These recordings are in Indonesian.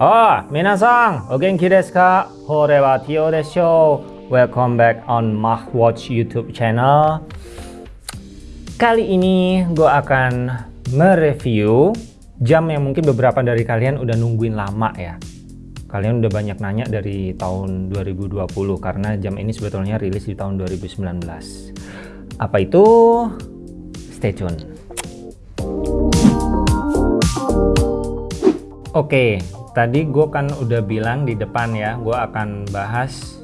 Oh, minasang, o genki desu ka? Hore wa Tio desho. Welcome back on Mach Watch YouTube channel. Kali ini gue akan mereview jam yang mungkin beberapa dari kalian udah nungguin lama ya. Kalian udah banyak nanya dari tahun 2020 karena jam ini sebetulnya rilis di tahun 2019. Apa itu? Stay tune. Oke, tadi gue kan udah bilang di depan ya, gue akan bahas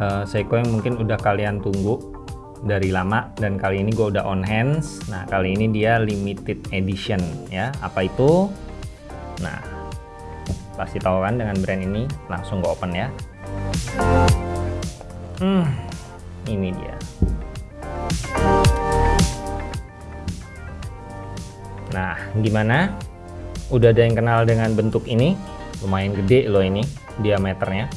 uh, Seiko yang mungkin udah kalian tunggu dari lama dan kali ini gue udah on hands. Nah kali ini dia limited edition ya. Apa itu? Nah pasti tahu kan dengan brand ini. Langsung gue open ya. Hmm, ini dia. Nah gimana? Udah ada yang kenal dengan bentuk ini. Lumayan gede loh ini diameternya.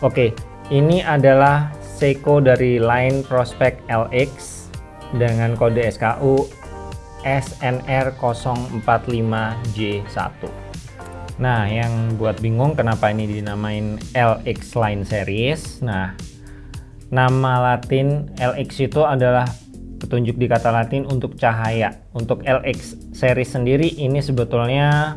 Oke ini adalah Seiko dari line Prospect LX dengan kode SKU SNR045J1 nah yang buat bingung kenapa ini dinamain LX line series? Nah nama latin LX itu adalah petunjuk di kata latin untuk cahaya. Untuk LX series sendiri ini sebetulnya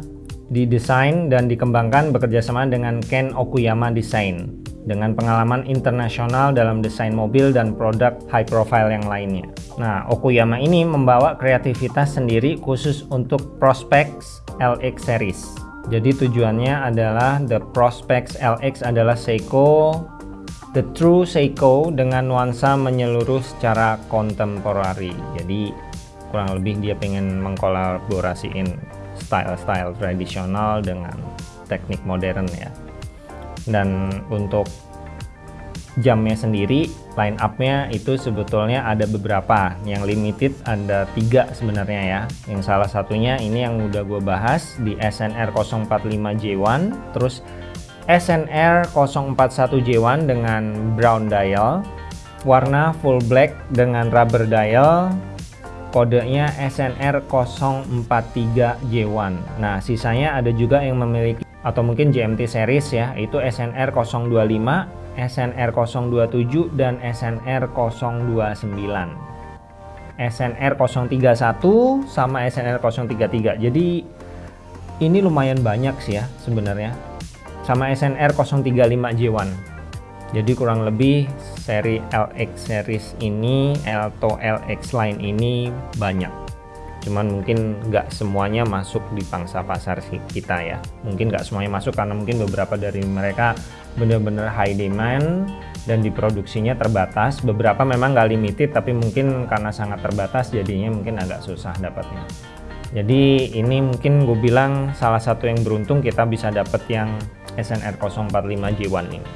didesain dan dikembangkan bekerjasama dengan Ken Okuyama Design dengan pengalaman internasional dalam desain mobil dan produk high profile yang lainnya. Nah, Okuyama ini membawa kreativitas sendiri khusus untuk Prospex LX series. Jadi tujuannya adalah The Prospex LX adalah Seiko The True Seiko dengan nuansa menyeluruh secara kontemporari. Jadi kurang lebih dia pengen mengkolaborasiin style-style tradisional dengan teknik modern ya. Dan untuk jamnya sendiri line up-nya itu sebetulnya ada beberapa yang limited ada tiga sebenarnya ya yang salah satunya ini yang udah gue bahas di SNR 045J1 terus SNR 041J1 dengan brown dial, warna full black dengan rubber dial, kodenya SNR 043J1. Nah, sisanya ada juga yang memiliki atau mungkin GMT series ya, itu SNR 025, SNR 027 dan SNR 029. SNR 031 sama SNR 033. Jadi ini lumayan banyak sih ya sebenarnya sama SNR 035J1 jadi kurang lebih seri LX series ini atau LX line ini banyak. Cuman mungkin nggak semuanya masuk di pangsa pasar kita ya. Mungkin nggak semuanya masuk karena mungkin beberapa dari mereka benar-benar high demand dan diproduksinya terbatas. Beberapa memang nggak limited tapi mungkin karena sangat terbatas jadinya mungkin agak susah dapatnya jadi ini mungkin gue bilang salah satu yang beruntung kita bisa dapat yang SNR 045J1 ini.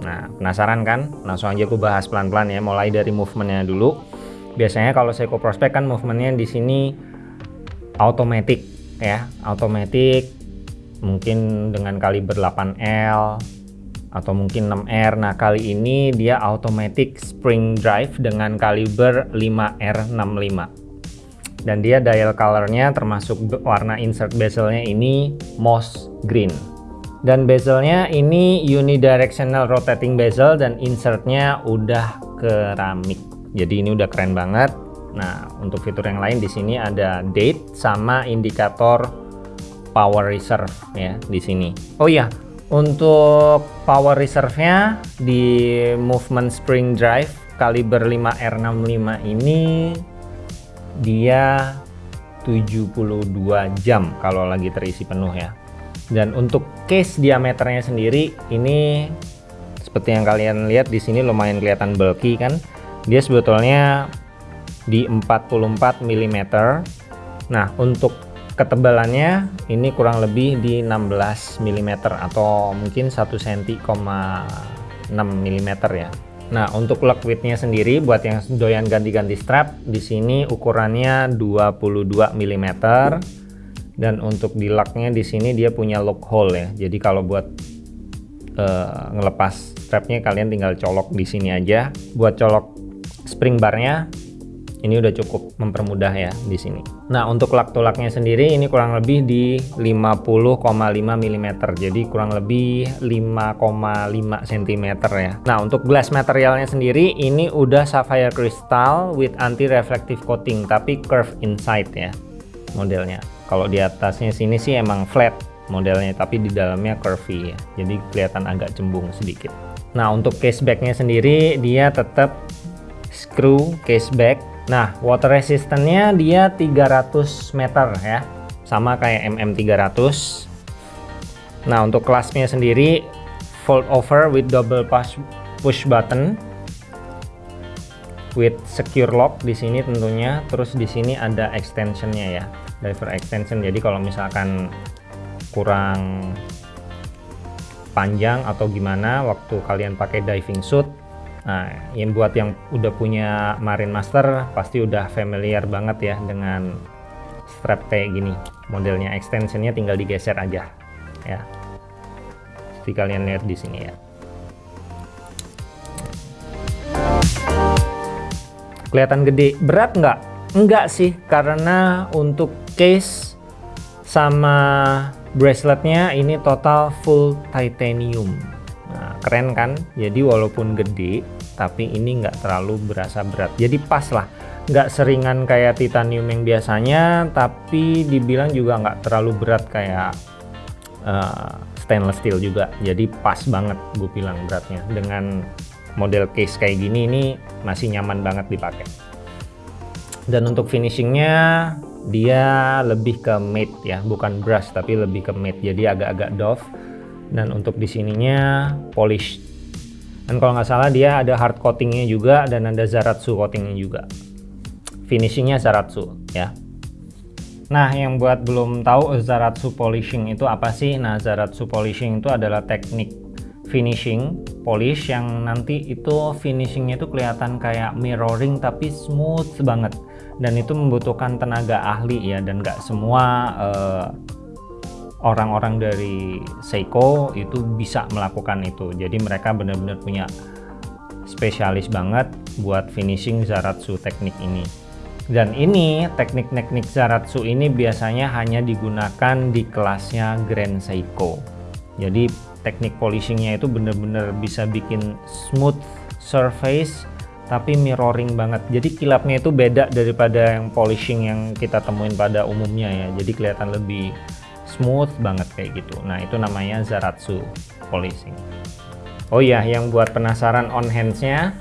Nah penasaran kan? Langsung aja aku bahas pelan-pelan ya mulai dari movementnya dulu. Biasanya kalau Seiko Prospect kan movementnya di sini automatic ya automatic mungkin dengan kaliber 8L atau mungkin 6R nah kali ini dia automatic spring drive dengan kaliber 5R65 dan dia dial colornya termasuk warna insert bezelnya ini moss green. Dan bezelnya ini unidirectional rotating bezel dan insertnya udah keramik. Jadi ini udah keren banget. Nah untuk fitur yang lain di sini ada date sama indikator power reserve ya di sini. Oh iya untuk power reserve-nya di movement spring drive kaliber 5R65 ini dia 72 jam kalau lagi terisi penuh ya. Dan untuk case diameternya sendiri ini seperti yang kalian lihat di sini lumayan kelihatan bulky kan? Dia sebetulnya di 44 mm nah untuk ketebalannya ini kurang lebih di 16 mm atau mungkin 1 cm 6 mm ya Nah, untuk lock widthnya sendiri buat yang doyan ganti-ganti strap, di sini ukurannya 22 mm dan untuk di locknya di sini dia punya lock hole ya. Jadi kalau buat uh, ngelepas strapnya kalian tinggal colok di sini aja. Buat colok spring barnya ini udah cukup mempermudah ya di sini. Nah, untuk lak tulaknya sendiri ini kurang lebih di 50,5 mm. Jadi kurang lebih 5,5 cm ya. Nah, untuk glass materialnya sendiri ini udah sapphire crystal with anti reflective coating tapi curve inside ya modelnya. Kalau di atasnya sini sih emang flat modelnya tapi di dalamnya curvy ya. Jadi kelihatan agak cembung sedikit. Nah, untuk case backnya sendiri dia tetap screw case back Nah, water resistance-nya dia 300 meter ya. Sama kayak MM300. Nah, untuk kelasnya sendiri fold over with double push push button with secure lock di sini tentunya. Terus di sini ada extensionnya ya, diver extension. Jadi kalau misalkan kurang panjang atau gimana waktu kalian pakai diving suit Nah, yang buat yang udah punya Marine Master pasti udah familiar banget ya dengan strap kayak gini. Modelnya extensionnya tinggal digeser aja ya. Seperti kalian lihat di sini ya. Kelihatan gede, berat nggak? Enggak sih, karena untuk case sama braceletnya ini total full titanium keren kan? Jadi walaupun gede tapi ini nggak terlalu berasa berat. Jadi pas lah. Nggak seringan kayak titanium yang biasanya tapi dibilang juga nggak terlalu berat kayak uh, stainless steel juga. Jadi pas banget gue bilang beratnya. Dengan model case kayak gini ini masih nyaman banget dipakai. Dan untuk finishingnya dia lebih ke matte ya. Bukan brush tapi lebih ke matte. Jadi agak-agak doff dan untuk di sininya polish dan kalau nggak salah dia ada hard coatingnya juga dan ada zaratsu coatingnya juga. Finishingnya zaratsu ya. Nah yang buat belum tahu zaratsu polishing itu apa sih? Nah zaratsu polishing itu adalah teknik finishing polish yang nanti itu finishingnya itu kelihatan kayak mirroring tapi smooth banget. Dan itu membutuhkan tenaga ahli ya. Dan nggak semua uh, orang-orang dari Seiko itu bisa melakukan itu. Jadi mereka benar-benar punya spesialis banget buat finishing Zaratsu teknik ini. Dan ini teknik-teknik Zaratsu ini biasanya hanya digunakan di kelasnya Grand Seiko. Jadi teknik polishingnya itu benar-benar bisa bikin smooth surface tapi mirroring banget. Jadi kilapnya itu beda daripada yang polishing yang kita temuin pada umumnya ya. Jadi kelihatan lebih smooth banget kayak gitu. Nah itu namanya Zaratsu polishing oh iya yang buat penasaran on handsnya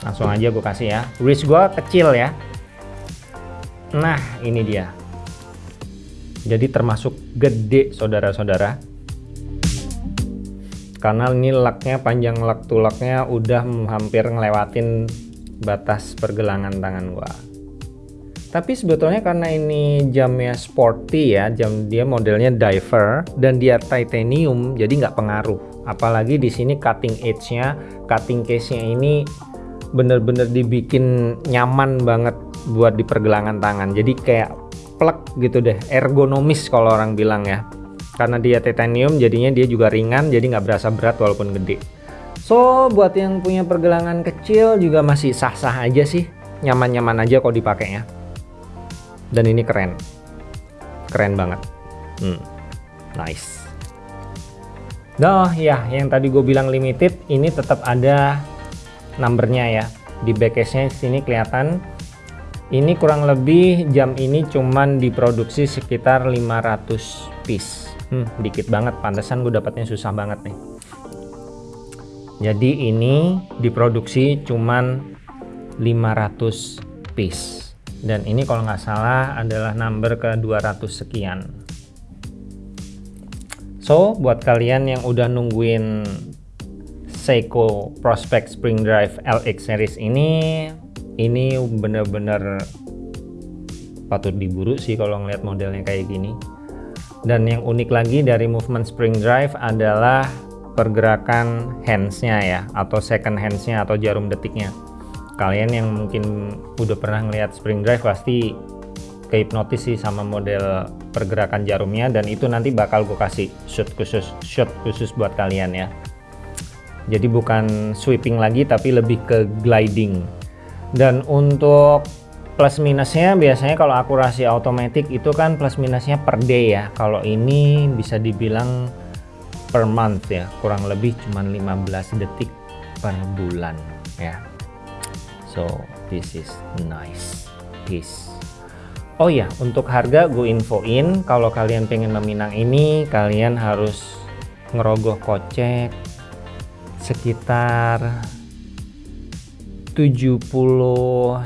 langsung aja gue kasih ya. Wrist gue kecil ya. Nah ini dia. Jadi termasuk gede saudara-saudara. Karena ini laknya panjang lak tulaknya udah hampir ngelewatin batas pergelangan tangan gua tapi sebetulnya karena ini jamnya sporty ya jam dia modelnya diver dan dia titanium jadi nggak pengaruh. Apalagi di sini cutting edge nya cutting case nya ini bener-bener dibikin nyaman banget buat di pergelangan tangan. Jadi kayak plek gitu deh ergonomis kalau orang bilang ya. Karena dia titanium jadinya dia juga ringan jadi nggak berasa berat walaupun gede. So buat yang punya pergelangan kecil juga masih sah-sah aja sih. Nyaman-nyaman aja kok dipakainya dan ini keren. Keren banget. Hmm, nice. Nah ya yang tadi gue bilang limited ini tetap ada numbernya ya. Di backcase nya sini kelihatan. Ini kurang lebih jam ini cuman diproduksi sekitar 500 piece. Hmm, dikit banget. Pantesan gue dapatnya susah banget nih. Jadi ini diproduksi cuman 500 piece dan ini kalau nggak salah adalah number ke 200 sekian. So buat kalian yang udah nungguin Seiko Prospect Spring Drive LX series ini ini bener-bener patut diburu sih kalau ngeliat modelnya kayak gini. Dan yang unik lagi dari movement spring drive adalah pergerakan handsnya ya atau second handsnya atau jarum detiknya kalian yang mungkin udah pernah ngeliat spring drive pasti kehipnotis sih sama model pergerakan jarumnya dan itu nanti bakal gue kasih shot khusus shot khusus buat kalian ya. Jadi bukan sweeping lagi tapi lebih ke gliding. Dan untuk plus minusnya biasanya kalau akurasi otomatis itu kan plus minusnya per day ya. Kalau ini bisa dibilang per month ya. Kurang lebih cuman 15 detik per bulan ya so this is nice. This oh ya untuk harga gue infoin kalau kalian pengen meminang ini kalian harus ngerogoh kocek sekitar 71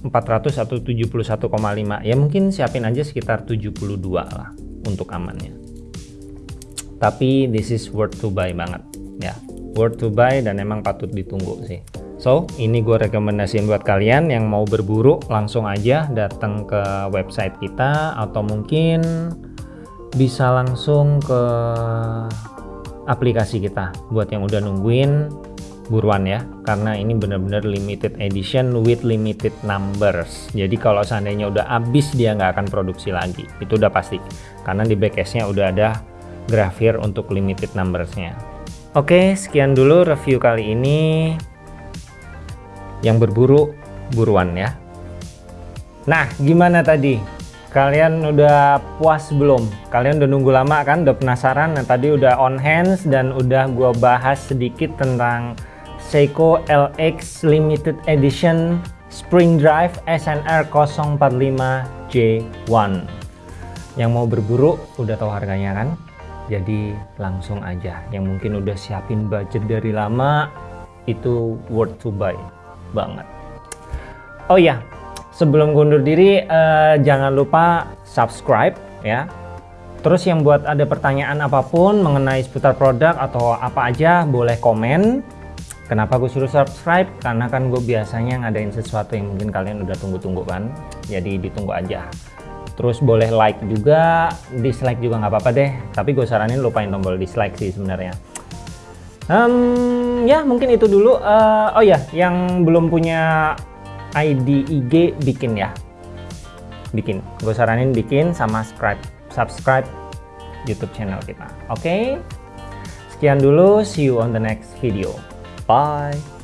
400 atau 71,5 ya mungkin siapin aja sekitar 72 lah untuk amannya. Tapi this is worth to buy banget. Ya worth to buy dan emang patut ditunggu sih so ini gue rekomendasiin buat kalian yang mau berburu langsung aja datang ke website kita atau mungkin bisa langsung ke aplikasi kita buat yang udah nungguin buruan ya. Karena ini benar-benar limited edition with limited numbers. Jadi kalau seandainya udah habis dia nggak akan produksi lagi. Itu udah pasti. Karena di backcase-nya udah ada grafir untuk limited numbersnya. Oke sekian dulu review kali ini yang berburu buruan ya. Nah gimana tadi? Kalian udah puas belum? Kalian udah nunggu lama kan? Udah penasaran? Nah tadi udah on hands dan udah gua bahas sedikit tentang Seiko LX Limited Edition Spring Drive SNR 045J1 yang mau berburu udah tahu harganya kan? Jadi langsung aja. Yang mungkin udah siapin budget dari lama itu worth to buy banget oh ya sebelum undur diri eh, jangan lupa subscribe ya terus yang buat ada pertanyaan apa pun mengenai seputar produk atau apa aja boleh komen Kenapa gue suruh subscribe? Karena kan gue biasanya ngadain sesuatu yang mungkin kalian udah tunggu-tunggu kan. Jadi ditunggu aja. Terus boleh like juga, dislike juga nggak apa-apa deh. Tapi gue saranin lupain tombol dislike sih sebenarnya. Ya mungkin itu dulu. Uh, oh ya, yang belum punya ID IG bikin ya. Bikin. Gue saranin bikin sama subscribe, subscribe YouTube channel kita. Oke. Okay? Sekian dulu. See you on the next video. Bye.